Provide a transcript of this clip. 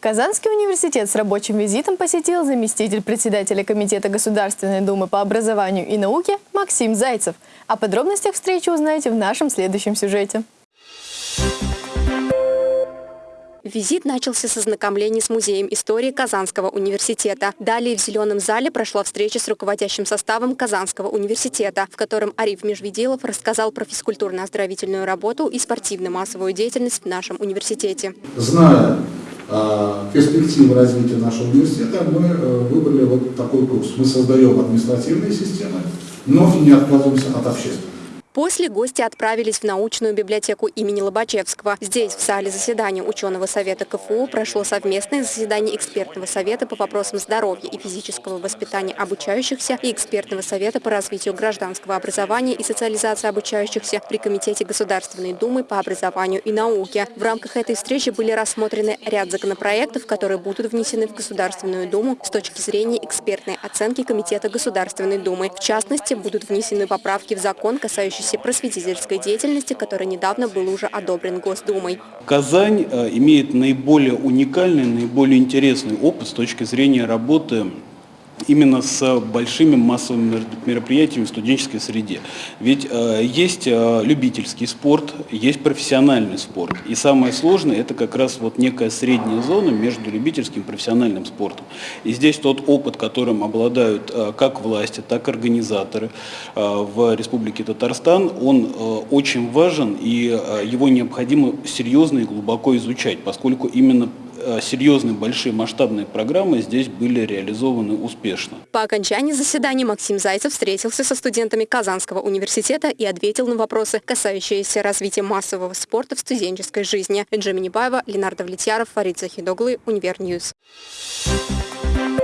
Казанский университет с рабочим визитом посетил заместитель председателя Комитета Государственной Думы по образованию и науке Максим Зайцев. О подробностях встречи узнаете в нашем следующем сюжете. Визит начался с ознакомления с Музеем истории Казанского университета. Далее в Зеленом зале прошла встреча с руководящим составом Казанского университета, в котором Ариф Межведилов рассказал про физкультурно-оздоровительную работу и спортивно-массовую деятельность в нашем университете. Зная э, перспективы развития нашего университета, мы э, выбрали вот такой курс. Мы создаем административные системы, но не отказываемся от общественных. После гости отправились в научную библиотеку имени Лобачевского. Здесь, в зале заседания ученого совета КФУ, прошло совместное заседание экспертного совета по вопросам здоровья и физического воспитания обучающихся и экспертного совета по развитию гражданского образования и социализации обучающихся при Комитете Государственной Думы по образованию и науке. В рамках этой встречи были рассмотрены ряд законопроектов, которые будут внесены в Государственную Думу с точки зрения экспертной оценки Комитета Государственной Думы. В частности, будут внесены поправки в закон, касающиеся касающийся просветительской деятельности, который недавно был уже одобрен Госдумой. Казань э, имеет наиболее уникальный, наиболее интересный опыт с точки зрения работы именно с большими массовыми мероприятиями в студенческой среде. Ведь э, есть э, любительский спорт, есть профессиональный спорт. И самое сложное это как раз вот некая средняя зона между любительским и профессиональным спортом. И здесь тот опыт, которым обладают э, как власти, так и организаторы э, в Республике Татарстан, он э, очень важен и э, его необходимо серьезно и глубоко изучать, поскольку именно серьезные, большие масштабные программы здесь были реализованы успешно. По окончании заседания Максим Зайцев встретился со студентами Казанского университета и ответил на вопросы, касающиеся развития массового спорта в студенческой жизни. Джемини Баева, Ленар Давлетьяров, Фарид Захид оглы, Univer News. Thank you.